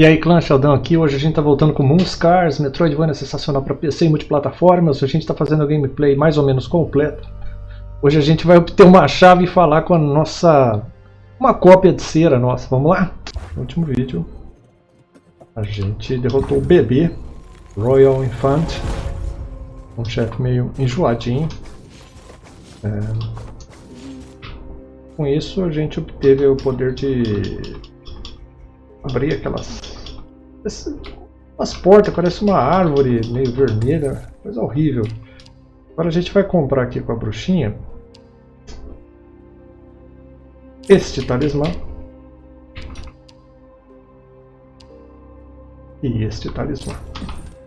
E aí clã Sheldon aqui, hoje a gente tá voltando com Moonscars, Metroidvania sensacional para PC e multiplataformas, a gente tá fazendo a gameplay mais ou menos completa. Hoje a gente vai obter uma chave e falar com a nossa... uma cópia de cera nossa, vamos lá? No último vídeo a gente derrotou o bebê, Royal Infant, um chefe meio enjoadinho. É... Com isso a gente obteve o poder de abrir aquelas as portas, parece uma árvore meio vermelha, coisa horrível. Agora a gente vai comprar aqui com a bruxinha este talismã e este talismã.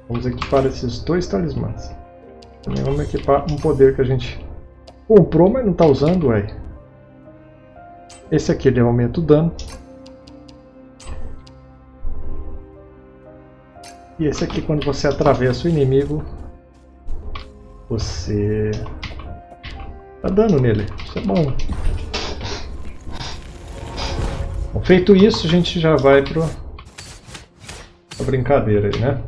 Vamos equipar esses dois talismãs. Também vamos equipar um poder que a gente comprou, mas não está usando, ué. Esse aqui ele aumenta o dano. E esse aqui, quando você atravessa o inimigo, você dá dano nele. Isso é bom. bom feito isso, a gente já vai para a brincadeira aí, né?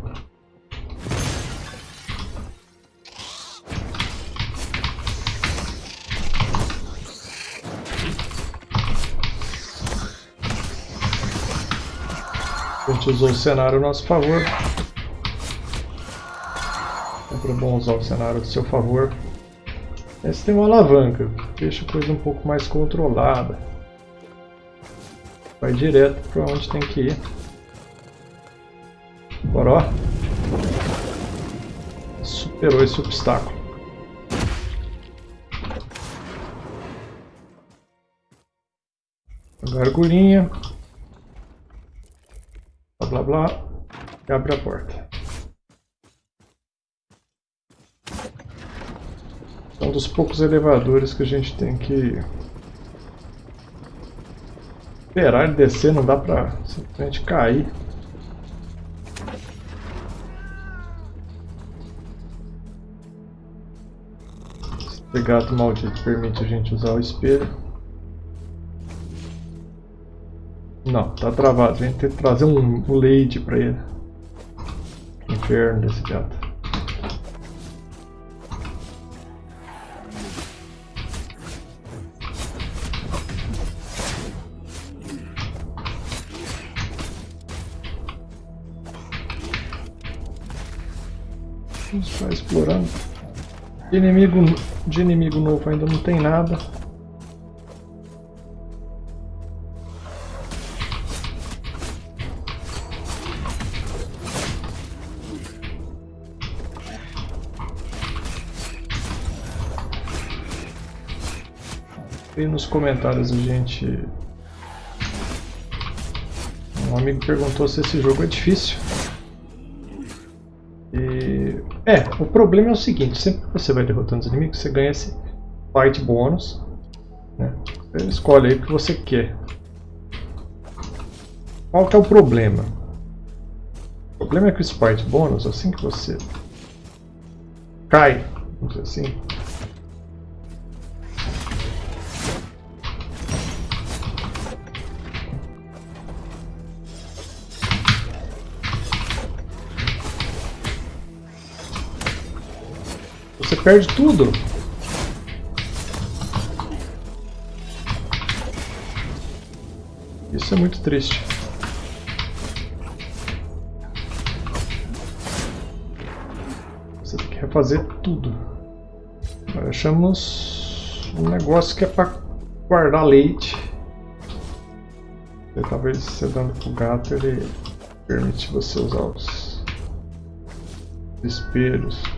A gente usou o cenário a nosso favor. Bom usar o cenário a seu favor. Esse tem uma alavanca, deixa a coisa um pouco mais controlada. Vai direto para onde tem que ir. Agora ó. Superou esse obstáculo. Gargulinha blá blá, e abre a porta. É um dos poucos elevadores que a gente tem que esperar descer, não dá pra simplesmente cair. Esse gato maldito permite a gente usar o espelho. Não, tá travado. A gente tem que trazer um, um leite pra ele. Inferno desse gato. Vamos estar explorando. De inimigo, de inimigo novo ainda não tem nada. E nos comentários a gente... Um amigo perguntou se esse jogo é difícil. É, o problema é o seguinte, sempre que você vai derrotando os inimigos, você ganha esse fight bônus. Né? Você escolhe aí o que você quer. Qual que é o problema? O problema é que o Sprite Bônus, assim que você cai, vamos dizer assim, Você perde tudo. Isso é muito triste. Você tem que refazer tudo. Nós achamos um negócio que é para guardar leite. E talvez você dando pro gato ele permite você usar os espelhos.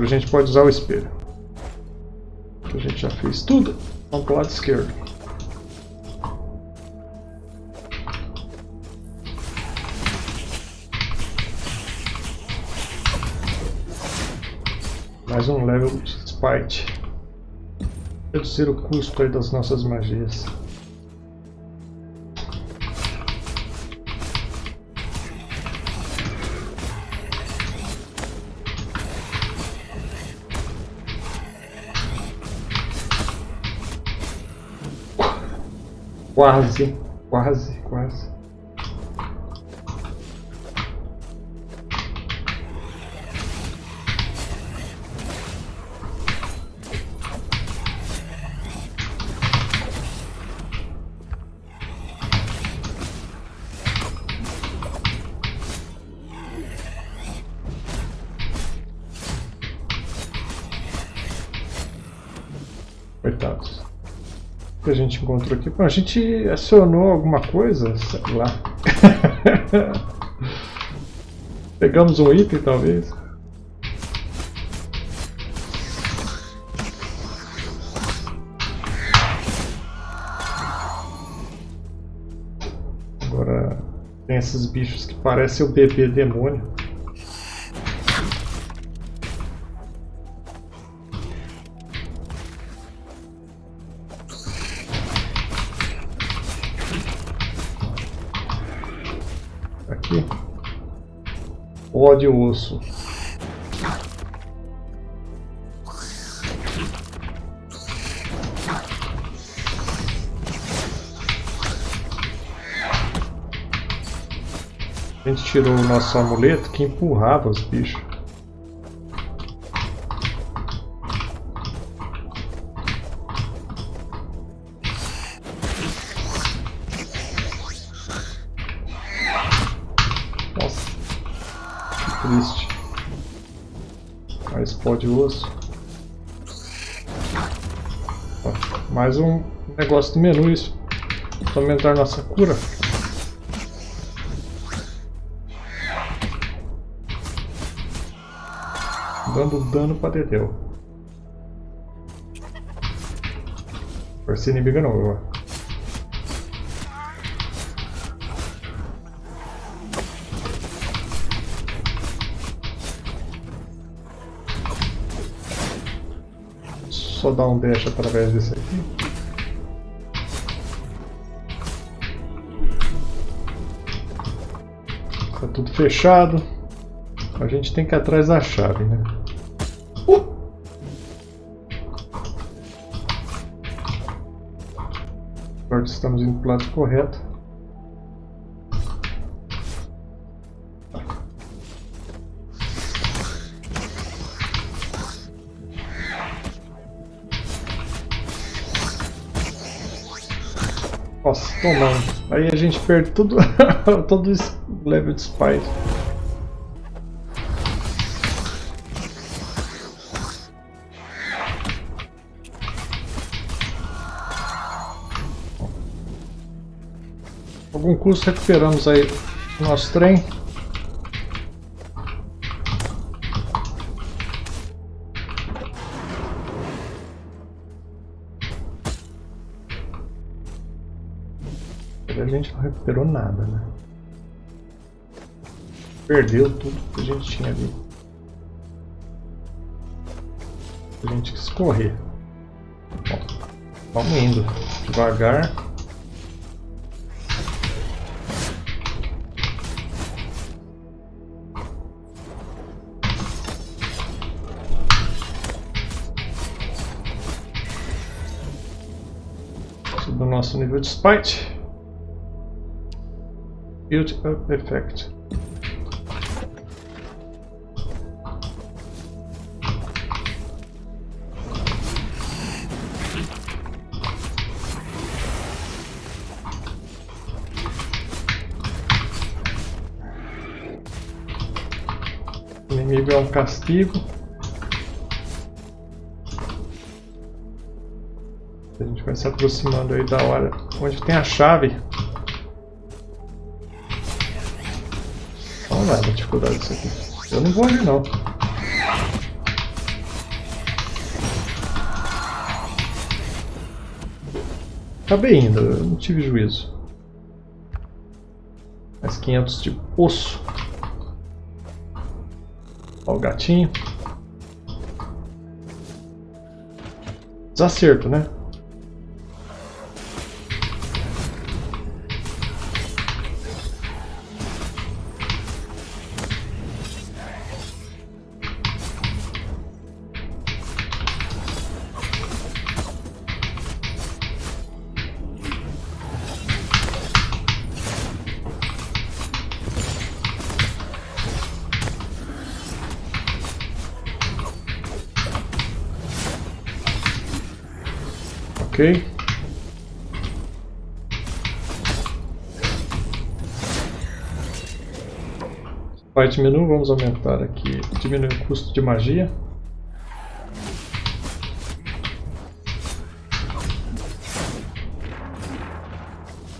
Agora a gente pode usar o espelho. A gente já fez tudo. Vamos para o lado esquerdo. Mais um level de Spite. Reduzir o custo das nossas magias. Quase, quase, quase. Coitados. Que a gente encontrou aqui? Bom, a gente acionou alguma coisa? Sei lá. Pegamos um item, talvez. Agora tem esses bichos que parecem o bebê demônio. De osso. A gente tirou o nosso amuleto que empurrava os bichos. De osso. Mais um negócio do menu isso. Para aumentar nossa cura. Dando dano pra Dedeu. Força inimiga não, eu. Só dar um dash através desse aqui. Tá tudo fechado. A gente tem que ir atrás da chave, né? Uh! Agora estamos indo para o lado correto. Tomando. Aí a gente perde tudo, todo esse level de spice. algum custo recuperamos aí o nosso trem. Recuperou nada, né? Perdeu tudo que a gente tinha ali. A gente quis correr. Bom, vamos indo devagar. nosso nível de spite. Build Up Effect. O inimigo é um castigo. A gente vai se aproximando aí da hora onde tem a chave. Lá, a dificuldade disso aqui. Eu não vou ali não. Acabei indo, eu não tive juízo. Mais 500 de osso. Olha o gatinho. Desacerto, né? Ok. Fight menu, vamos aumentar aqui, diminuir o custo de magia.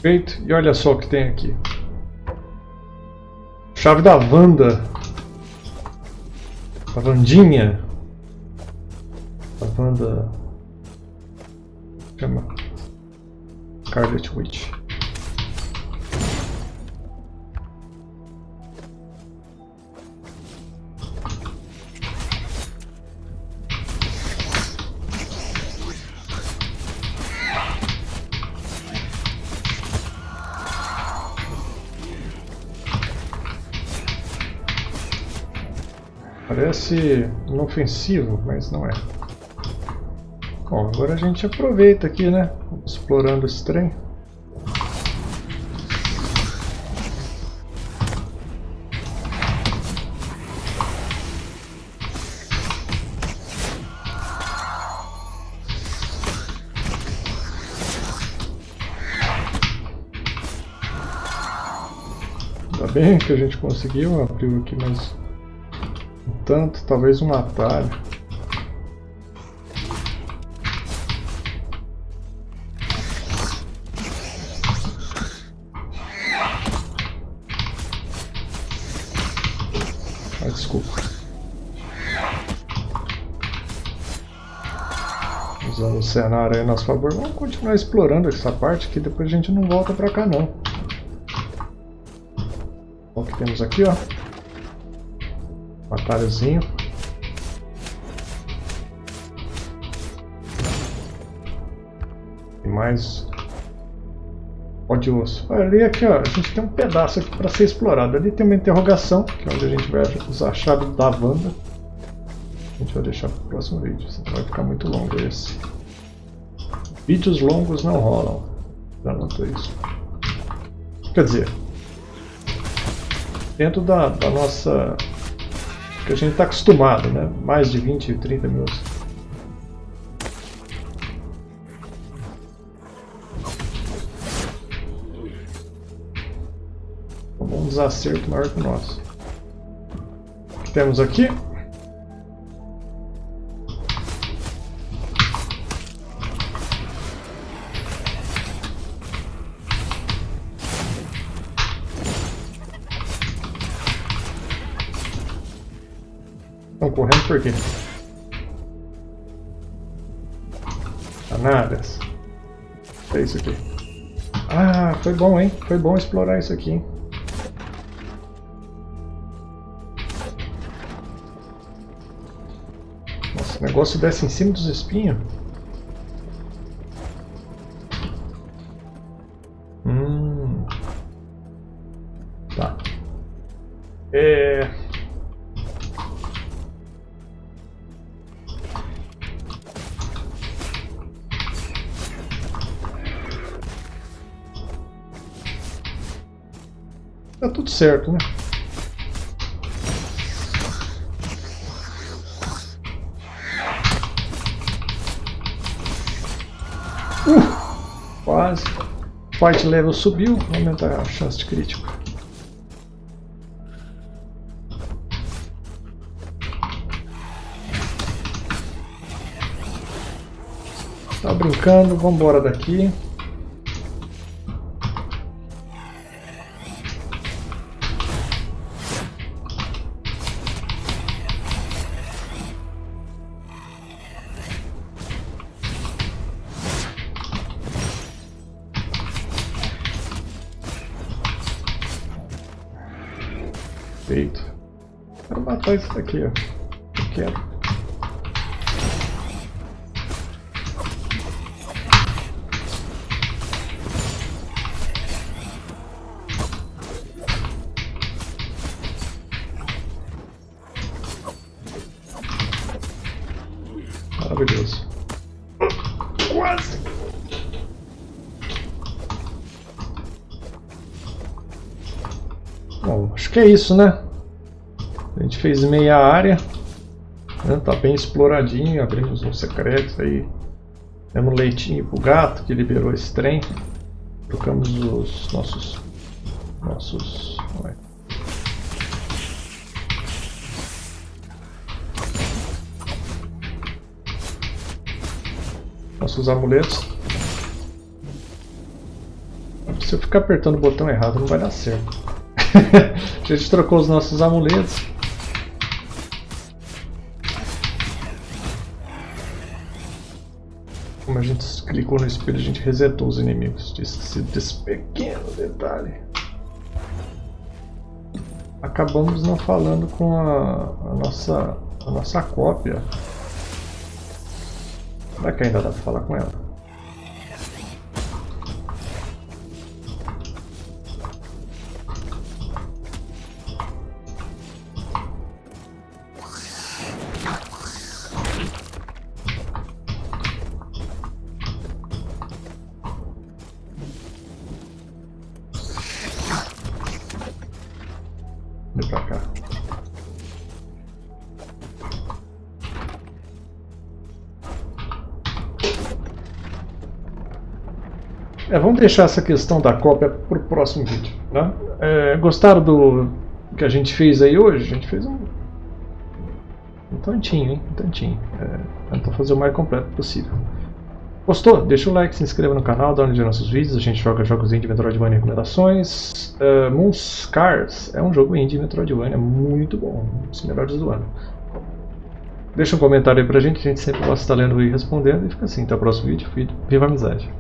Feito, e olha só o que tem aqui. Chave da Wanda. A Vandinha. A Wanda... Chama... Scarlet Witch. Parece inofensivo, mas não é. Bom, agora a gente aproveita aqui, né? Explorando esse trem. Ainda bem que a gente conseguiu, abriu aqui mais um tanto, talvez um atalho. Desculpa. Usando o cenário aí a nosso favor. Vamos continuar explorando essa parte que depois a gente não volta pra cá não. O que temos aqui, ó. Um atalhozinho. E mais Ó de osso. Ali aqui, ó, a gente tem um pedaço aqui para ser explorado. Ali tem uma interrogação, que é onde a gente vai usar a chave da Wanda. A gente vai deixar para o próximo vídeo, senão vai ficar muito longo esse. Vídeos longos não rolam. Já notou isso. Quer dizer, dentro da, da nossa... que a gente está acostumado, né? Mais de 20, 30 minutos. Desacerto maior que o nosso. O que temos aqui? Estão correndo por quê? Danadas. É isso aqui. Ah, foi bom, hein? Foi bom explorar isso aqui, hein? O negócio desce em cima dos espinhos. Hum. Tá. É... Tá tudo certo, né? Fight level subiu, aumentar a chance de crítico. Tá brincando, vamos embora daqui. Matar isso daqui, ó. Quero. Maravilhoso. Quase! Bom, acho que é isso, né? Fez meia área. Né? Tá bem exploradinho, abrimos uns secretos aí. Demos leitinho pro gato que liberou esse trem. Trocamos os nossos. Nossos. Ué. Nossos amuletos. Se eu ficar apertando o botão errado não vai dar certo. a gente trocou os nossos amuletos. Clicou no espelho, a gente resetou os inimigos. Desse, desse pequeno detalhe. Acabamos não falando com a, a nossa, a nossa cópia. Será que ainda dá pra falar com ela? É, vamos deixar essa questão da cópia para o próximo vídeo. Né? É, gostaram do que a gente fez aí hoje? A gente fez um, um tantinho, hein? Um tantinho. É, tentou fazer o mais completo possível. Gostou? Deixa o like, se inscreva no canal, dá olhada nos nossos vídeos. A gente joga jogos indie Metroidvania e recomendações. Uh, Moonscars é um jogo indie Metroidvania muito bom, um dos melhores do ano. Deixa um comentário aí pra gente, a gente sempre gosta de estar lendo e respondendo. E fica assim, até o próximo vídeo. Viva a amizade!